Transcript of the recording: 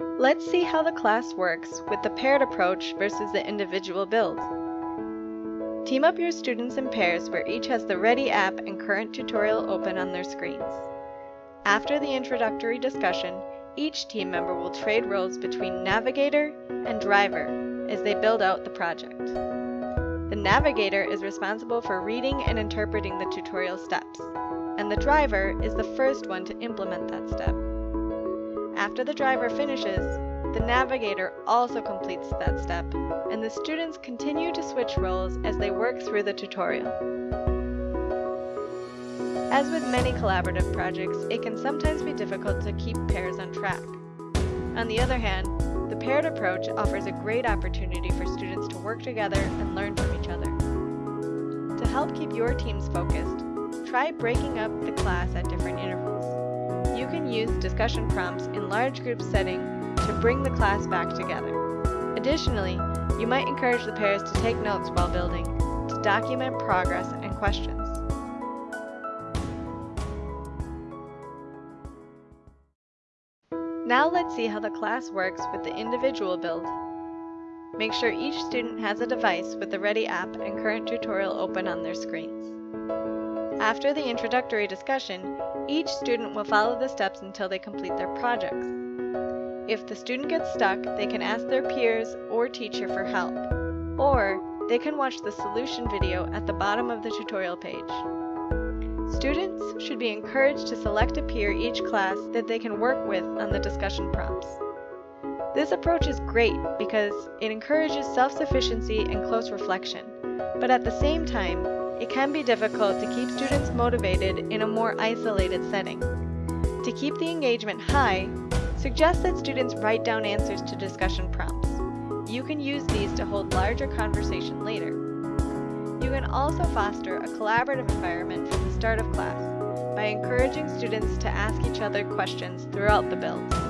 Let's see how the class works with the paired approach versus the individual build. Team up your students in pairs where each has the Ready app and current tutorial open on their screens. After the introductory discussion, each team member will trade roles between navigator and driver as they build out the project. The navigator is responsible for reading and interpreting the tutorial steps, and the driver is the first one to implement that step. After the driver finishes, the navigator also completes that step, and the students continue to switch roles as they work through the tutorial. As with many collaborative projects, it can sometimes be difficult to keep pairs on track. On the other hand, the paired approach offers a great opportunity for students to work together and learn from each other. To help keep your teams focused, try breaking up the class at different use discussion prompts in large group setting to bring the class back together. Additionally, you might encourage the pairs to take notes while building, to document progress and questions. Now let's see how the class works with the individual build. Make sure each student has a device with the Ready app and current tutorial open on their screens. After the introductory discussion, each student will follow the steps until they complete their projects. If the student gets stuck, they can ask their peers or teacher for help, or they can watch the solution video at the bottom of the tutorial page. Students should be encouraged to select a peer each class that they can work with on the discussion prompts. This approach is great because it encourages self-sufficiency and close reflection, but at the same time, it can be difficult to keep students motivated in a more isolated setting. To keep the engagement high, suggest that students write down answers to discussion prompts. You can use these to hold larger conversation later. You can also foster a collaborative environment from the start of class by encouraging students to ask each other questions throughout the build.